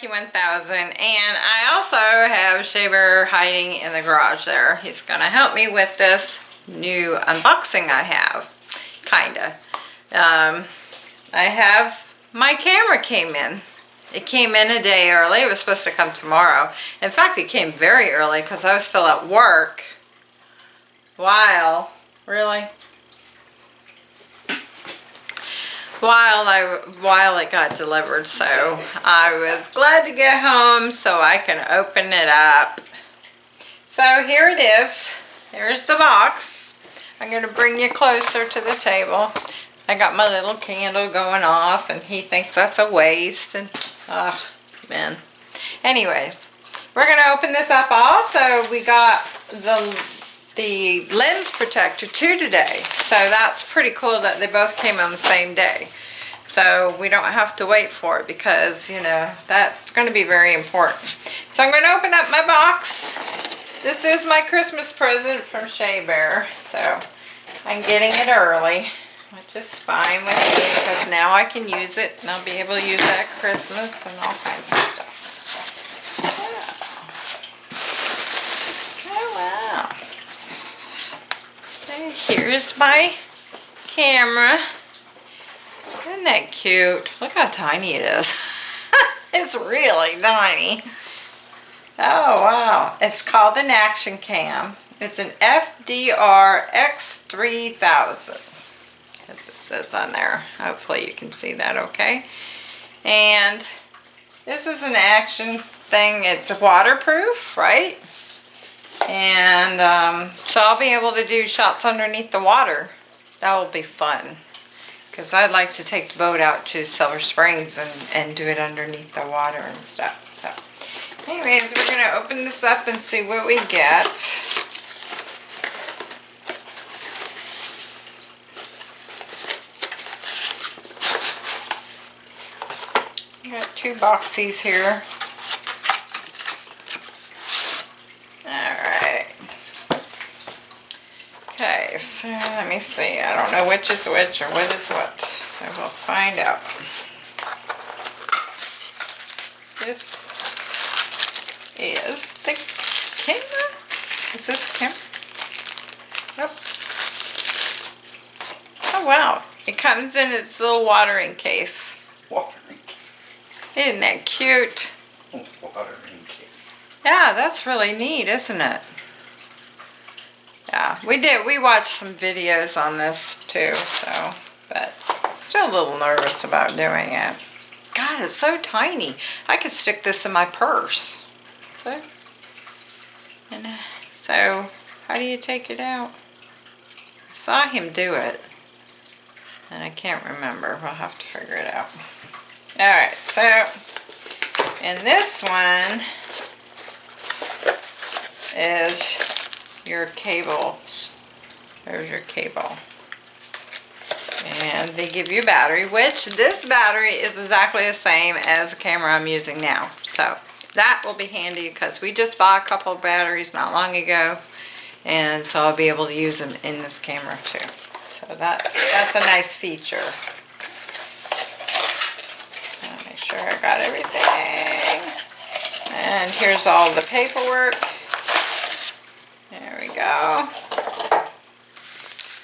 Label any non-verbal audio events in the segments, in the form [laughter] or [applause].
Mikey 1000 and I also have Shea Bear hiding in the garage there. He's gonna help me with this new unboxing I have, kinda. Um, I have, my camera came in. It came in a day early. It was supposed to come tomorrow. In fact, it came very early because I was still at work while, really? While I while it got delivered so I was glad to get home so I can open it up. So here it is. There's the box. I'm gonna bring you closer to the table. I got my little candle going off and he thinks that's a waste and oh man. Anyways we're gonna open this up also. We got the the lens protector too today. So that's pretty cool that they both came on the same day. So we don't have to wait for it because, you know, that's going to be very important. So I'm going to open up my box. This is my Christmas present from Shea Bear. So I'm getting it early, which is fine with me because now I can use it and I'll be able to use it at Christmas and all kinds of stuff. Here's my camera. Isn't that cute? Look how tiny it is. [laughs] it's really tiny. Oh, wow. It's called an Action Cam. It's an FDR X3000. As it says on there. Hopefully you can see that okay. And this is an action thing. It's waterproof, right? And um, so I'll be able to do shots underneath the water. That will be fun. Because I'd like to take the boat out to Silver Springs and, and do it underneath the water and stuff. So anyways, we're going to open this up and see what we get. Got two boxes here. So let me see. I don't know which is which or what is what. So we'll find out. This is the camera. Is this camera? Yep. Oh wow. It comes in its little watering case. Watering case. Isn't that cute? Watering case. Yeah, that's really neat, isn't it? We did. We watched some videos on this too, so, but still a little nervous about doing it. God, it's so tiny. I could stick this in my purse. So, and uh, so, how do you take it out? I saw him do it, and I can't remember. We'll have to figure it out. All right, so, and this one is your cables. There's your cable. And they give you a battery, which this battery is exactly the same as the camera I'm using now. So that will be handy because we just bought a couple of batteries not long ago. And so I'll be able to use them in this camera too. So that's, that's a nice feature. Make sure I got everything. And here's all the paperwork go.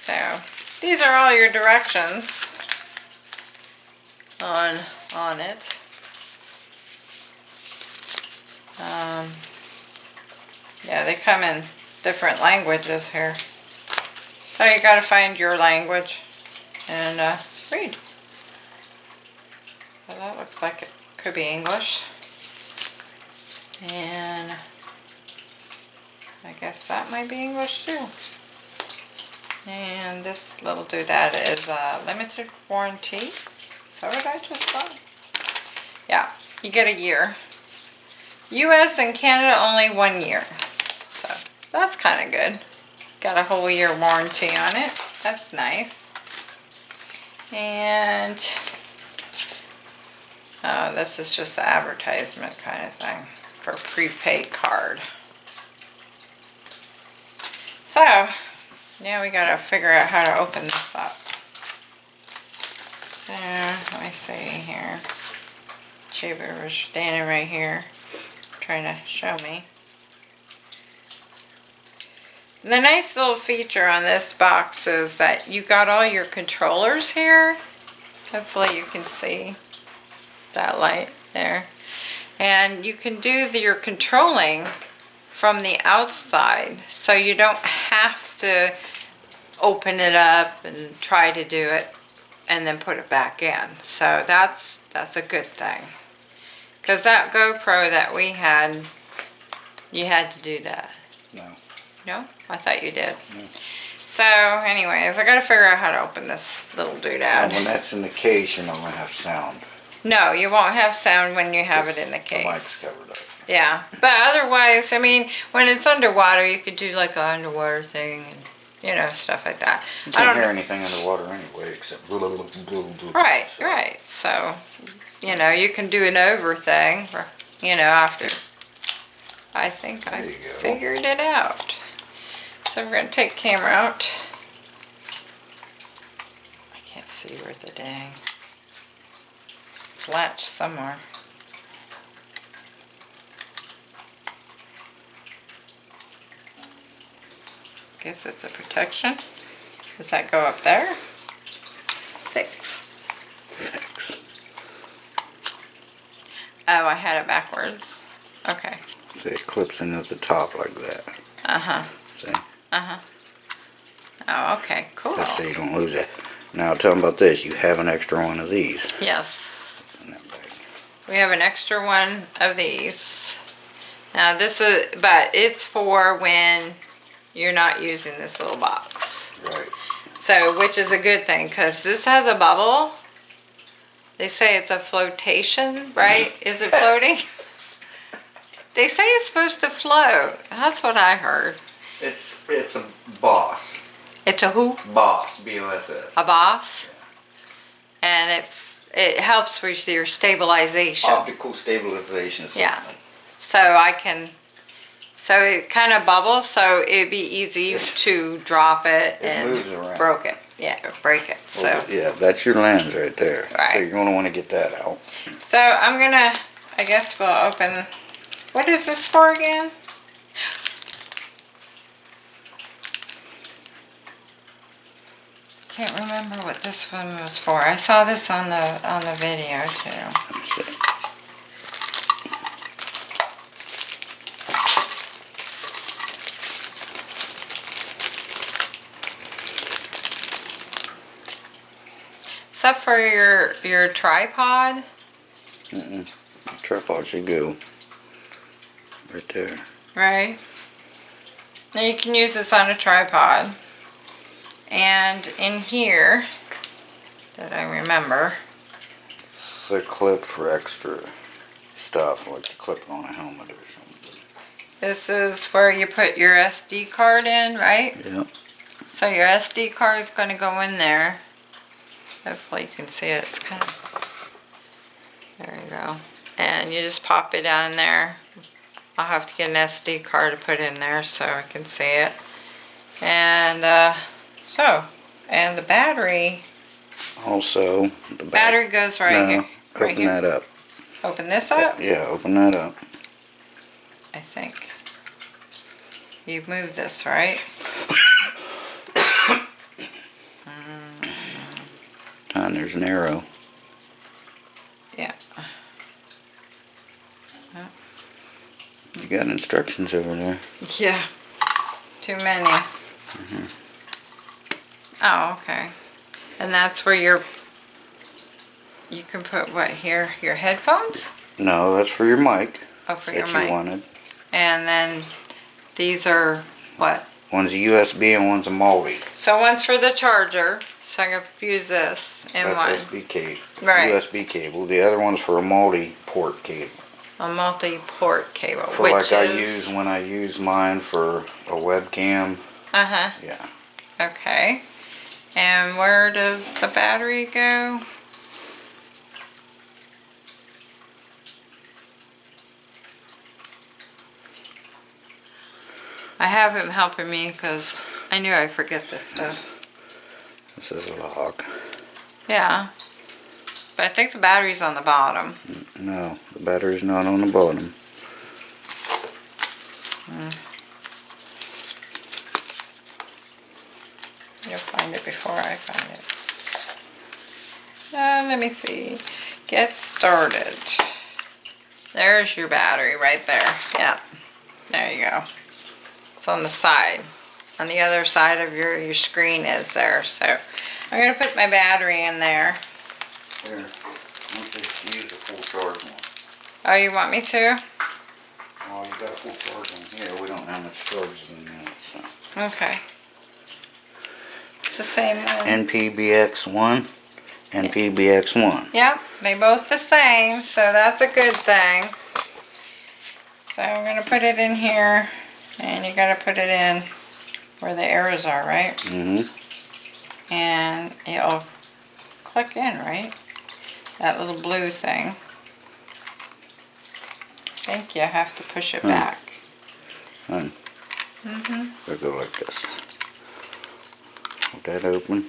So these are all your directions on on it. Um, yeah, they come in different languages here. So you got to find your language and uh, read. So that looks like it could be English. And I guess that might be English too. And this little doodad is a limited warranty. Is that I just bought? Yeah, you get a year. US and Canada only one year. So that's kind of good. Got a whole year warranty on it. That's nice. And uh, this is just the advertisement kind of thing for prepaid card. So, now we gotta figure out how to open this up. So, let me see here. Shea Bear was standing right here trying to show me. The nice little feature on this box is that you got all your controllers here. Hopefully you can see that light there. And you can do the, your controlling from the outside. So you don't have to open it up and try to do it and then put it back in. So that's, that's a good thing. Cause that GoPro that we had, you had to do that. No. No? I thought you did. No. So anyways, I gotta figure out how to open this little And doodad. Oh, when that's in the case, you're not gonna have sound. No, you won't have sound when you have it in the case The mic's covered up. Yeah, but otherwise, I mean, when it's underwater, you could do like an underwater thing and, you know, stuff like that. You can't don't hear anything underwater anyway, except blah, blah, blah. Right, So, right. So, you know, you can do an over thing, or, you know, after. I think I There go. figured it out. So we're gonna take camera out. I can't see where the dang. It's latched somewhere. Guess it's a protection. Does that go up there? Fix. Fix. Oh, I had it backwards. Okay. See, it clips in at the top like that. Uh-huh. See? Uh-huh. Oh, okay. Cool. Just so you don't lose it. Now tell them about this. You have an extra one of these Yes. in that bag. We have an extra one of these. Now this is, but it's for when you're not using this little box. Right. So, which is a good thing, because this has a bubble. They say it's a flotation, right? Is it floating? [laughs] they say it's supposed to float. That's what I heard. It's it's a boss. It's a who? Boss. B O S S. A boss. And it it helps with your stabilization. Optical stabilization Yeah. So I can, so it kind of bubbles, so it'd be easy to drop it it and moves around. broke it. Yeah, break it. So, Well, yeah, that's your lens right there. So you're gonna want to get that out. so I'm gonna, I guess we'll open, what is this for again? Can't remember what this one was for. I saw this on the, on the video too. Except for your, your tripod. Mm-mm. Tripod should go right there. Right. Now you can use this on a tripod. And in here, that I remember, It's a clip for extra stuff, like to clip on a helmet or something. this is where you put your SD card in, right? Yep. So your SD card is going to go in there. Hopefully you can see it. It's kind of, there you go. And you just pop it down there. I'll have to get an SD card to put in there so I can see it. And uh, so, and the battery, Also, the battery goes right no, here. Right Open here. that up. Open this up, Yeah, open that up. I think. You move this, right? And there's an arrow. Yeah. You got instructions over there. Yeah. Too many. Mm-hmm. Oh, okay. And that's where your, you can put what here? Your headphones? No, that's for your mic Oh, for your that you mic. wanted. And then these are what? One's a USB and one's a multi. So one's for the charger, so I can fuse this in one. That's SB cable. Right. USB cable. The other one's for a multi-port cable. A multi-port cable, For which like I use when I use mine for a webcam. Uh-huh, Yeah. okay. And where does the battery go? I have him helping me because I knew I'd forget this stuff. This is a log. Yeah. But I think the battery's on the bottom. No, the battery's not on the bottom. You'll find it before I find it. Uh, let me see. Get started. There's your battery right there. Yep. There you go. It's on the side. On the other side of your, your screen is there. So I'm going to put my battery in there. Here, want to use a full charge one. Oh, you want me to? Oh, you got a full charge one here. We don't have much charges in that, so. Okay. It's the same one. NPBX one, NPBX one. Yep, they both the same, so that's a good thing. So I'm gonna put it in here, and you gotta put it in where the arrows are, right? Mm-hmm. And it'll click in, right? That little blue thing. I think you have to push it Hmm. back. And Mm-hmm. it'll go like this. Hold that open.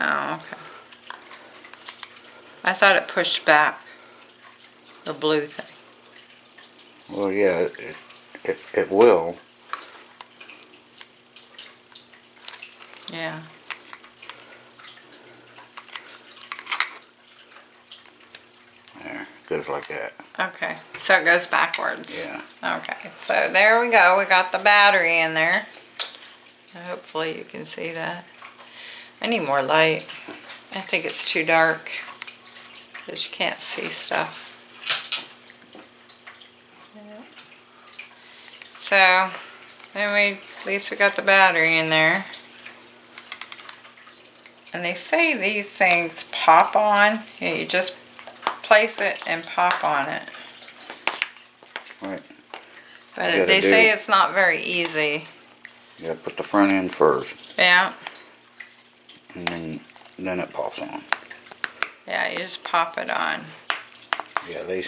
Oh, okay. I thought it pushed back. The blue thing. Well, yeah, it, it, it will. Yeah. There, goes like that. Okay, so it goes backwards. Yeah. Okay, so there we go. We got the battery in there. Hopefully you can see that. I need more light. I think it's too dark because you can't see stuff. So, then we, at least we got the battery in there. And they say these things pop on. Yeah, you just place it and pop on it. Right. But they say it's not very easy. You gotta put the front end first, Yeah, and then, then it pops on. yeah, you just pop it on. Yeah, they,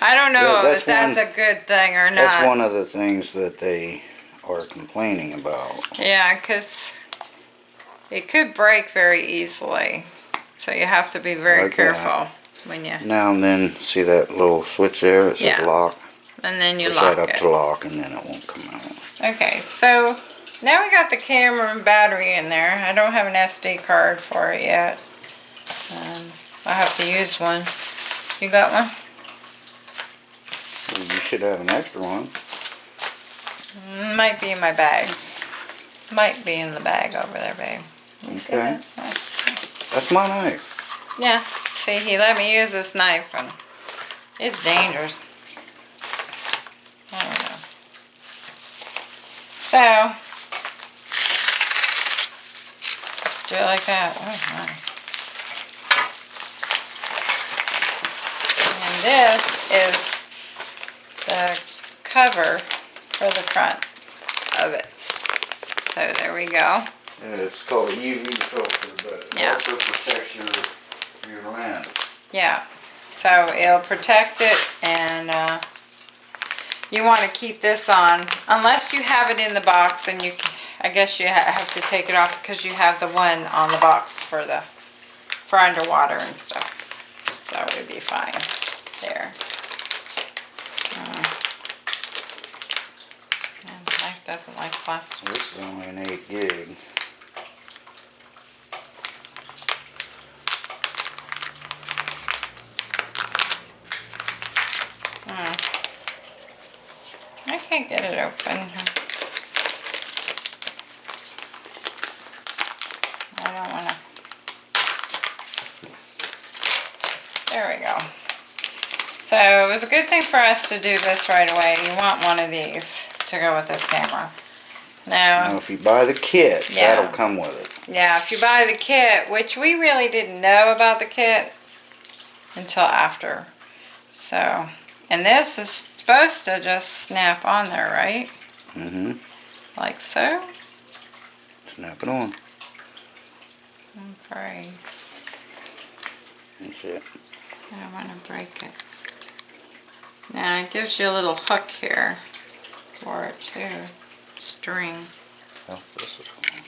I don't know Yeah, that's if that's one- a good thing or not. that's one of the things that they are complaining about. Yeah, because it could break very easily. So you have to be very Like that. careful when you, Now and then, see that little switch there, it says Yeah. lock? and then you Push lock that up it. to lock and then it won't come out. Okay, so now we got the camera and battery in there. I don't have an SD card for it yet. Um, I have to use one. You got one? Well, You should have an extra one. Might be in my bag. Might be in the bag over there, babe. Okay. That's my knife. Yeah. See, he let me use this knife, and it's dangerous. I don't know. So, just do it like that. Oh. And this is the cover for the front of it. So there we go. Yeah, it's called a UV filter, but yeah. it also protects your, your lens. Yeah, so it'll protect it and uh, you want to keep this on unless you have it in the box and you, I guess you have to take it off because you have the one on the box for the, for underwater and stuff. So it'd be fine there. Uh, and Mike doesn't like plastic. This is only an eight gig. Can't get it open. I don't wanna. There we go. So it was a good thing for us to do this right away. You want one of these to go with this camera. Now, Now, if you buy the kit, Yeah. that'll come with it. yeah, if you buy the kit, which we really didn't know about the kit until after. So, and this is supposed to just snap on there, right? Mm-hmm. Like so. Snap it on. Right. That's it. I don't want to break it. Now it gives you a little hook here for it too. String. Oh, this is on.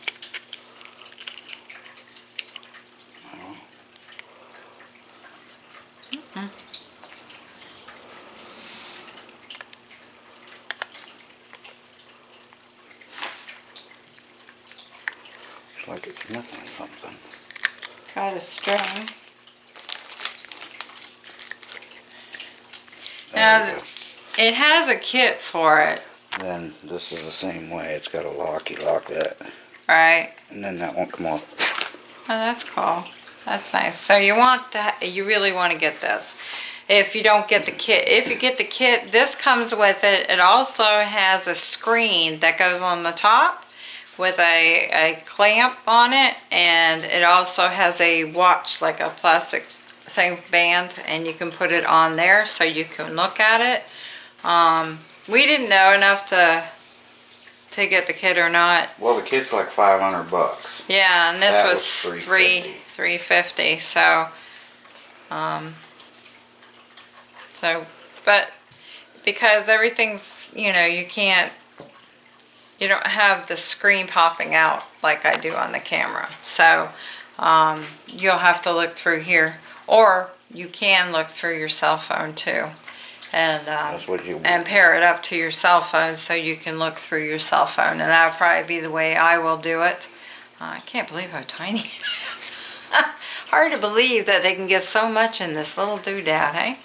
Like it's missing something. Got a string. There Now. It has a kit for it, Then this is the same way. It's got a lock. You lock that, right? and then that won't come off. Oh, that's cool. That's nice. So you want that, you really want to get this. If you don't get the kit, if you get the kit, this comes with it. It also has a screen that goes on the top with a, a clamp on it. And it also has a watch, like a plastic same band, and you can put it on there so you can look at it. Um, we didn't know enough to, to get the kit or not. Well, the kit's like 500 bucks. Yeah, and this That was was three, $3.50. three fifty, so, um, so, but, because everything's, you know, you can't, you don't have the screen popping out like I do on the camera, so, um, you'll have to look through here, or you can look through your cell phone too, and, um, That's what you. and pair it up to your cell phone so you can look through your cell phone and that'll probably be the way I will do it. Uh, I can't believe how tiny [laughs] it is. [laughs] Hard to believe that they can get so much in this little doodad, hey?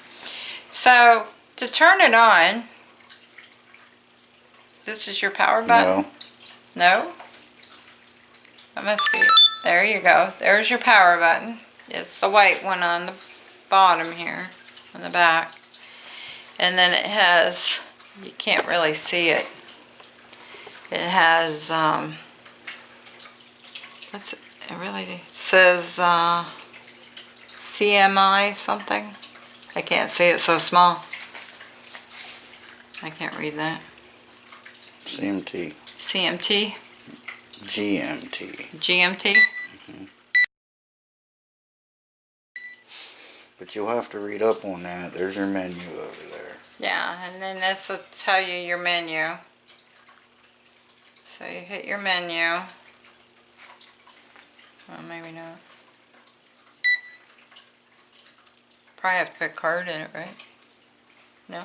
So to turn it on, this is your power button? No. No? That must be, there you go. There's your power button. It's the white one on the bottom here, on the back. And then it has, you can't really see it. It has, um, what's it, it really says, uh, CMI something. I can't see it so small. I can't read that. CMT. CMT, GMT. GMT. Mm-hmm. But you'll have to read up on that. There's your menu over there. Yeah, and then this will tell you your menu. So you hit your menu. Well, maybe not. Probably have to put a card in it, right? No?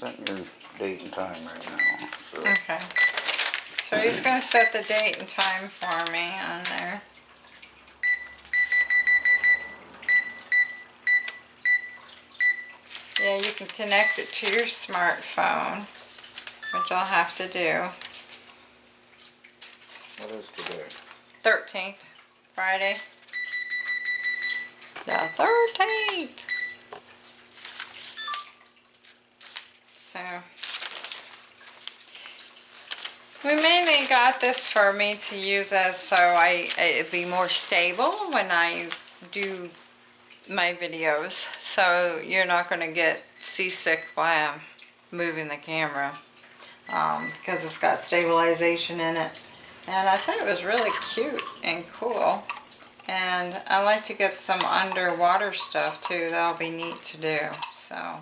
Setting your date and time right now. So Okay. So he's gonna set the date and time for me on there. Yeah, you can connect it to your smartphone, which I'll have to do. what is today? 13th, Friday. The 13th. So, we mainly this for me to use as so I it'd be more stable when I do my videos. So you're not going to get seasick while I'm moving the camera um, because it's got stabilization in it. And I thought it was really cute and cool. And I like to get some underwater stuff too. That'll be neat to do. So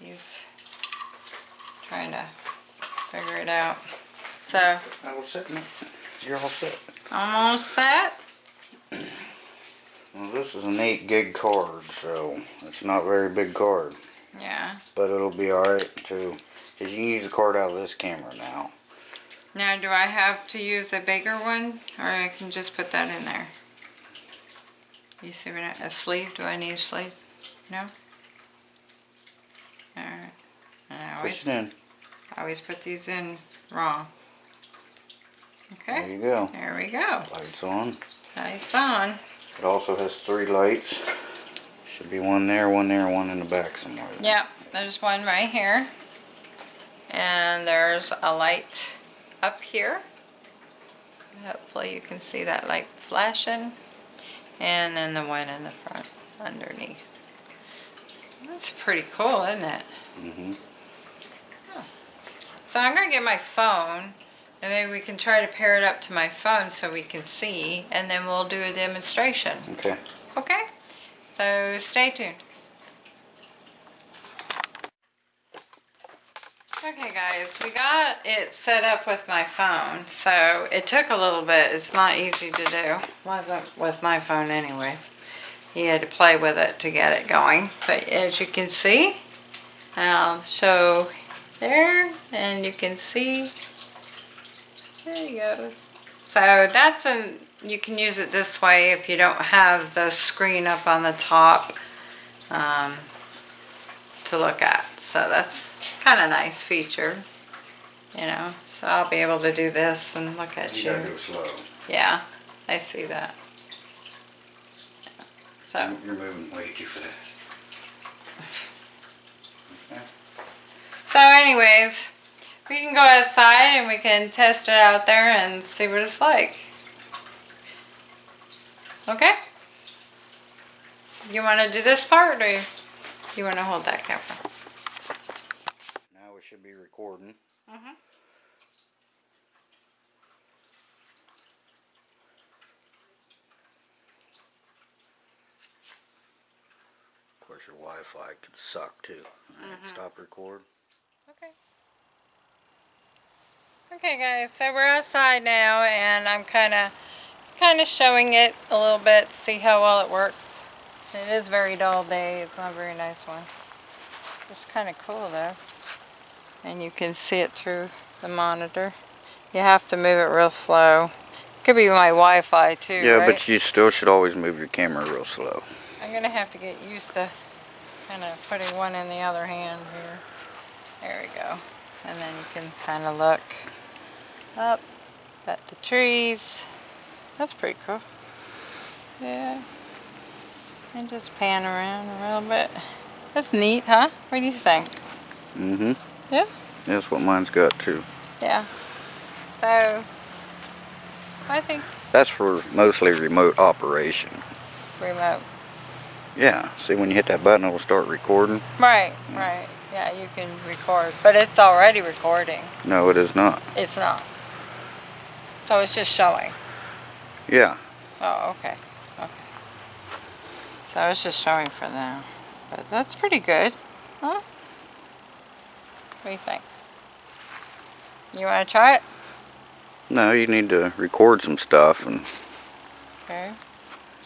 he's trying to figure it out. So I was setting it. You're all set. almost set. Well, this is an 8 gig card, so it's not a very big card. Yeah. But it'll be alright too. Because you can use the card out of this camera now. Now do I have to use a bigger one or I can just put that in there? You see what I, a sleeve? Do I need a sleeve? No? Alright. I always, Push it in. I always put these in raw. There you go. there we go. Lights on. Lights on. It also has three lights. Should be one there, one there, one in the back somewhere. Yep, there's one right here. And there's a light up here. Hopefully you can see that light flashing. And then the one in the front underneath. That's pretty cool, isn't it? Mm hmm So I'm gonna get my phone And maybe we can try to pair it up to my phone so we can see, and then we'll do a demonstration. Okay. Okay? So stay tuned. Okay guys, we got it set up with my phone, so it took a little bit. It's not easy to do. Wasn't with my phone anyways. You had to play with it to get it going. But as you can see, I'll show there, and you can see, there you go. So that's an, you can use it this way if you don't have the screen up on the top um, to look at. So that's kind of nice feature, you know. So I'll be able to do this and look at You you. gotta go slow. Yeah, I see that. So, You're moving way too fast. Okay. [laughs] so anyways, we can go outside and we can test it out there and see what it's like. Okay? You want to do this part or you want to hold that camera? Now we should be recording. Mhm. Of course, your Wi-Fi could suck too. All right, Stop record. Okay. Okay guys, so we're outside now and I'm kind of kind of showing it a little bit to see how well it works. It is very dull day, it's not a very nice one. It's kind of cool though. And you can see it through the monitor. You have to move it real slow. Could be my Wi-Fi too, Yeah, right? but you still should always move your camera real slow. I'm gonna have to get used to kind of putting one in the other hand here. There we go. And then you can kind of look up at the trees. That's pretty cool. Yeah. And just pan around a little bit. That's neat, huh? What do you think? Mm-hmm. Yeah? That's what mine's got too. Yeah. So, I think That's for mostly remote operation. remote. Yeah, see when you hit that button it'll start recording? Right, right. Yeah, you can record. But it's already recording. No, it is not. It's not. So it's just showing. Yeah, Oh, okay. Okay. So it's just showing for now. But that's pretty good. Huh? What do you think? You want to try it? no, you need to record some stuff and Okay.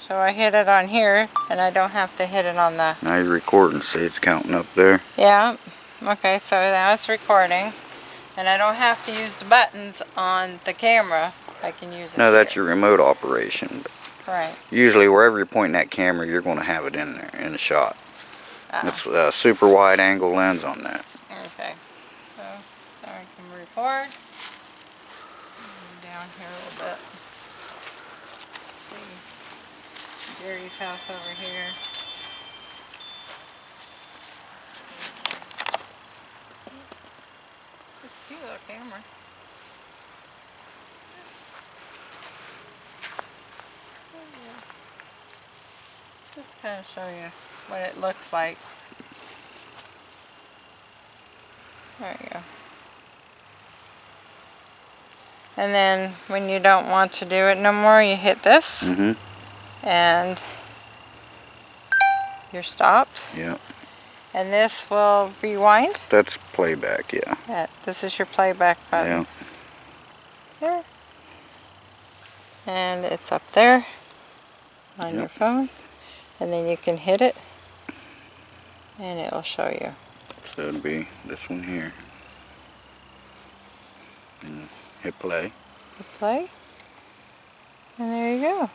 So I hit it on here, and I don't have to hit it on the... now you're recording. See it's counting up there. Yeah. Okay, so now it's recording. And I don't have to use the buttons on the camera. I can use it No, that's here. your remote operation. Right. Usually wherever you're pointing that camera, you're going to have it in there, in the shot. Ah. It's a super wide angle lens on that. Okay, so now I can record. Down here a little bit. See Gary's house over here. It's a cute little camera. Just kind of show you what it looks like. There you go. And then when you don't want to do it no more, you hit this Mm-hmm. And you're stopped. Yeah. And this will rewind. That's playback, yeah. Yeah, this is your playback button. Yeah. There. And it's up there on your Yep. phone. And then you can hit it and it will show you. So it'd be this one here. And hit play. Hit play. And there you go.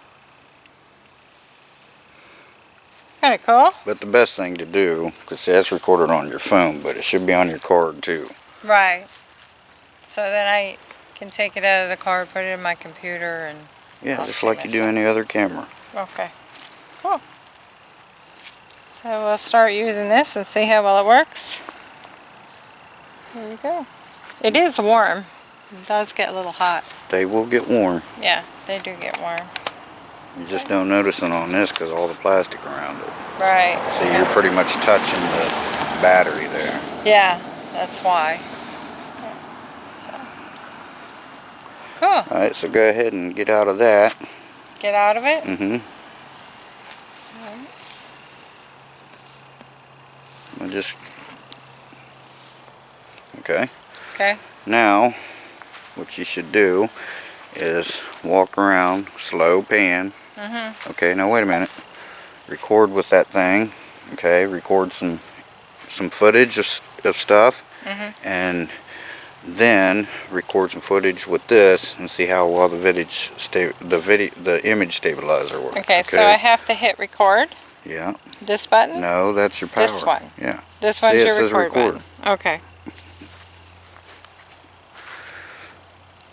Kind of cool. But the best thing to do, because that's recorded on your phone, but it should be on your card too. Right. So then I can take it out of the car, put it in my computer, and Yeah, I'll just like you do any other camera. okay. Cool. So we'll start using this and see how well it works. There we go. It is warm. It does get a little hot. They will get warm. Yeah, they do get warm. You just don't notice it on this because all the plastic around it. Right. So you're pretty much touching the battery there. Yeah, that's why. Cool. Alright, so go ahead and get out of that. Get out of it. Mm-hmm. I'll just... Okay. Okay. Now, what you should do is walk around, slow pan. Mhm. Okay, now wait a minute. Record with that thing. Okay, record some some footage of, of stuff. Mhm. And then record some footage with this and see how well the sta the video the image stabilizer works. Okay, so I have to hit record. yeah. This button. No, that's your power. This one. Yeah. This one's See, your record, record. button. Okay.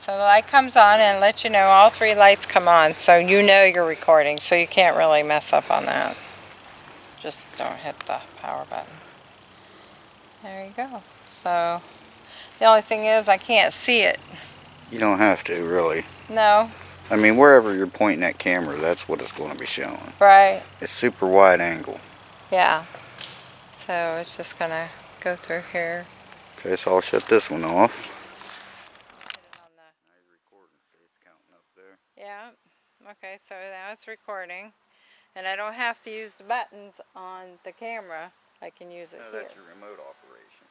So the light comes on and lets you know all three lights come on, so you know you're recording, so you can't really mess up on that. Just don't hit the power button. There you go. So the only thing is I can't see it. You don't have to really. No, I mean, wherever you're pointing that camera, that's what it's going to be showing. right? It's super wide angle. Yeah. So it's just gonna go through here. Okay, so I'll shut this one off. Yeah, okay, so now it's recording. And I don't have to use the buttons on the camera. I can use it No, here. that's your remote operation.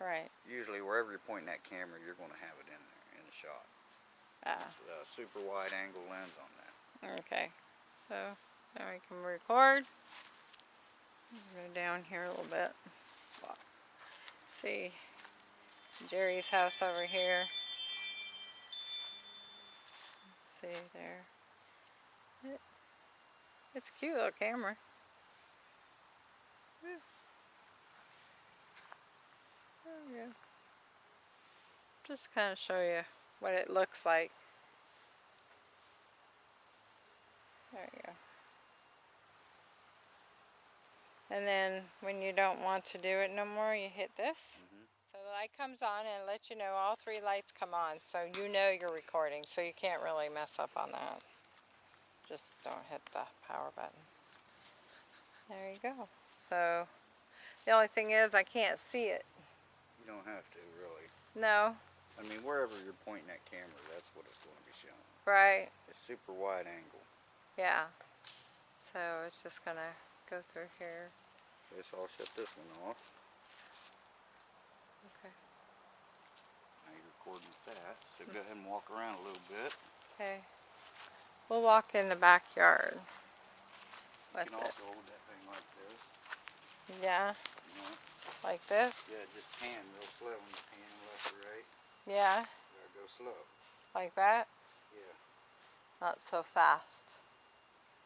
Right. Usually, wherever you're pointing that camera, you're going to have it in there in the shot. Ah, It's a super wide angle lens on that. okay. So now we can record. Go down here a little bit. See Jerry's house over here. See there. It- It's a cute little camera. There oh, go. Just kind of show you what it looks like. There you go. And then when you don't want to do it no more, you hit this. Light comes on and let you know all three lights come on. So you know you're recording, so you can't really mess up on that. Just don't hit the power button. There you go. So the only thing is I can't see it. You don't have to really. No, I mean, wherever you're pointing that camera, that's what it's going to be showing. right? It's super wide angle. Yeah. So it's just gonna go through here. Okay, so I'll shut this one off. Okay. With that. So go ahead and walk around a little bit. Okay. We'll walk in the backyard You with can it. hold that thing like this. Yeah, You know? like this. Yeah, just pan real slow when you pan left or right. Yeah, gotta go slow. like that. Yeah, Not so fast.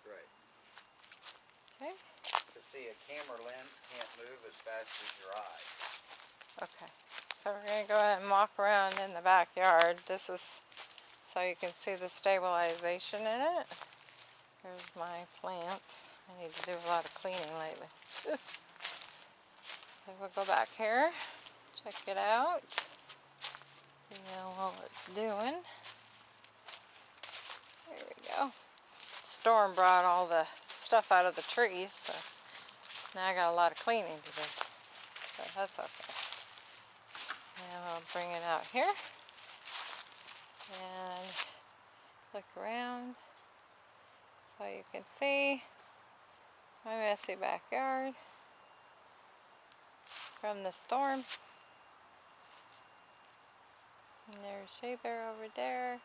right. Okay. To see, a camera lens can't move as fast as your eye. Okay. So we're gonna go ahead and walk around in the backyard. This is so you can see the stabilization in it. Here's my plants. I need to do a lot of cleaning lately. [laughs] Okay, we'll go back here, check it out. See how well it's doing. There we go. Storm brought all the stuff out of the trees, so now I got a lot of cleaning to do. So that's okay. And I'll bring it out here and look around so you can see my messy backyard from the storm. And there's Shea Bear over there.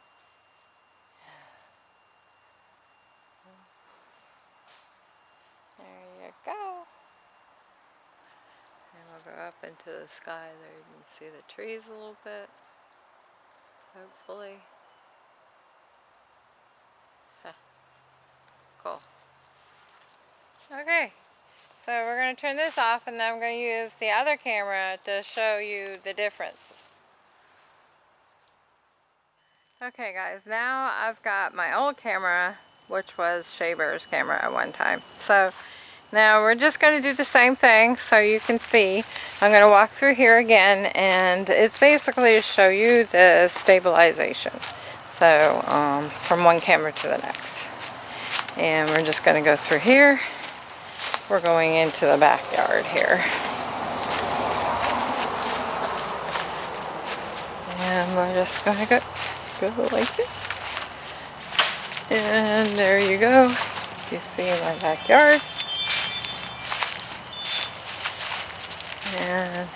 There you go. We'll go up into the sky there. You can see the trees a little bit. Hopefully. Huh. Cool. Okay. So we're going to turn this off and then I'm going to use the other camera to show you the difference. Okay guys, now I've got my old camera, which was Shea Bear's camera at one time. So now we're just going to do the same thing so you can see. I'm going to walk through here again and it's basically to show you the stabilization. So um, from one camera to the next. And we're just going to go through here. We're going into the backyard here. And we're just going to go go like this. And there you go. You see my backyard. And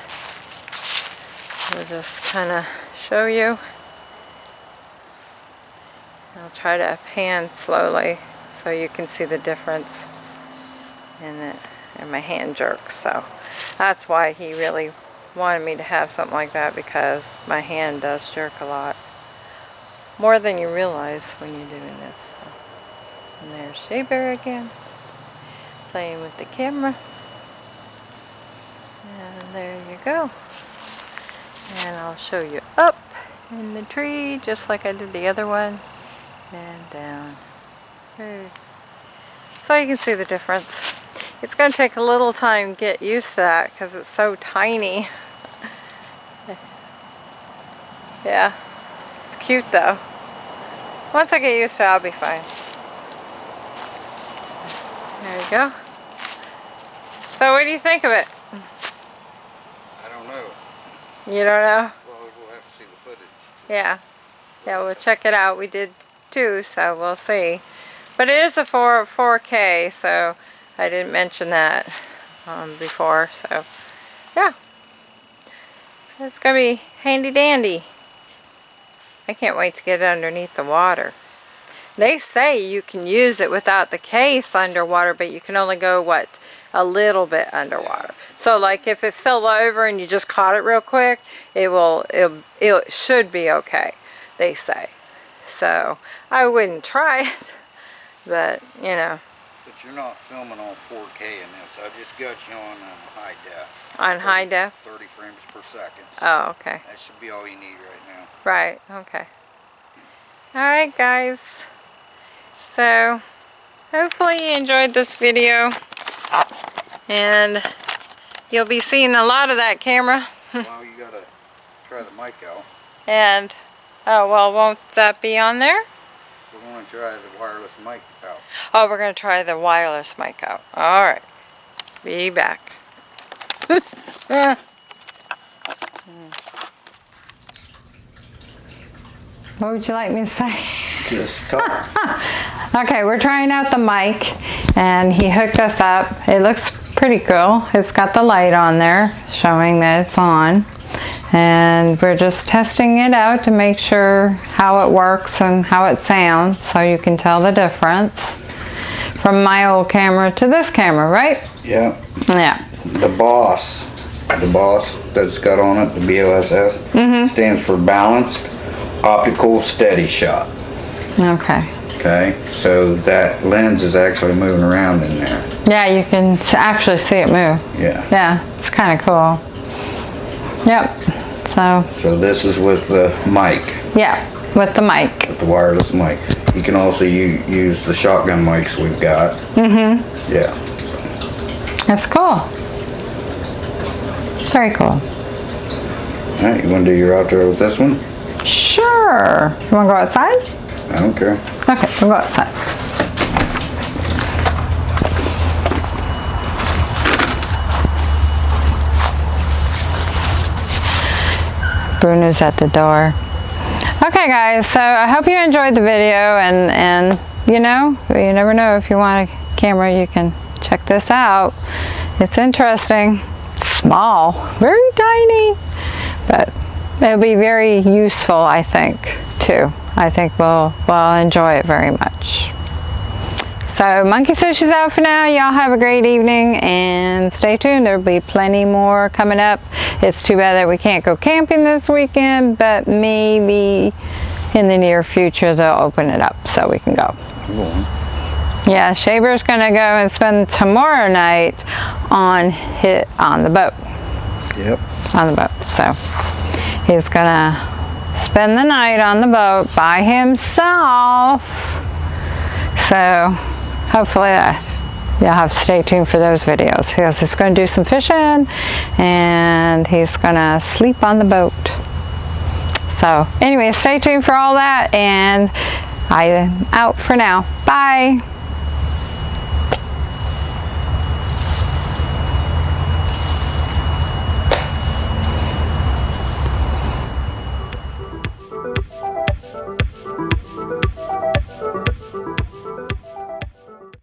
we'll just kind of show you. I'll try to pan slowly so you can see the difference in it and my hand jerks so that's why he really wanted me to have something like that because my hand does jerk a lot more than you realize when you're doing this so. and there's Shea Bear again playing with the camera there you go. And I'll show you up in the tree just like I did the other one and down. So you can see the difference. It's going to take a little time to get used to that because it's so tiny. [laughs] Yeah. It's cute though. Once I get used to it I'll be fine. There you go. So what do you think of it. You don't know Well, we'll have to see the footage. Yeah. Yeah, we'll check it out. We did two, so we'll see. But it is a 4, 4K, so I didn't mention that um, before. So, yeah. So it's going to be handy dandy. I can't wait to get it underneath the water. They say you can use it without the case underwater, but you can only go, what, a little bit underwater. So like if it fell over and you just caught it real quick, it will, it, it should be okay, they say. So I wouldn't try it, [laughs] but you know, But you're not filming on 4K in this. I just got you on uh, high def. on high def. 30 frames per second. Oh, okay. That should be all you need right now. Right, okay. Alright guys, so hopefully you enjoyed this video and you'll be seeing a lot of that camera [laughs] well, you gotta try the mic out. and oh well won't that be on there? We're gonna try the wireless mic out. Oh we're going to try the wireless mic out. Alright, be back. [laughs] What would you like me to say? Just talk. [laughs] Okay, we're trying out the mic and he hooked us up. It looks pretty cool. It's got the light on there showing that it's on. And we're just testing it out to make sure how it works and how it sounds so you can tell the difference from my old camera to this camera, right? yeah. Yeah. The boss, the boss that's got on it, the BOSS, Mm-hmm. stands for Balanced Optical Steady Shot. Okay. Okay, so that lens is actually moving around in there. Yeah, you can actually see it move. Yeah. Yeah, it's kind of cool. Yep. So, So this is with the mic, yeah, with the mic. With the wireless mic. You can also use the shotgun mics we've got. Mm-hmm. Yeah. That's cool. Very cool. All right, you want to do your outro with this one? Sure. You want to go outside? I don't care. Okay, we'll go outside. Bruno's at the door. Okay guys, so I hope you enjoyed the video and, and you know, you never know if you want a camera, you can check this out. It's interesting. Small, very tiny, but it'll be very useful, I think, too. I think we'll, we'll enjoy it very much. So Monkey Sushi's out for now. Y'all have a great evening and stay tuned. There'll be plenty more coming up. It's too bad that we can't go camping this weekend, but maybe in the near future they'll open it up so we can go. Yeah, Shaver's gonna go and spend tomorrow night on hit on the boat. Yep. On the boat. So he's gonna spend the night on the boat by himself. So hopefully that you'll have to stay tuned for those videos because he's going to do some fishing and he's going to sleep on the boat. So anyway, stay tuned for all that and I am out for now. Bye.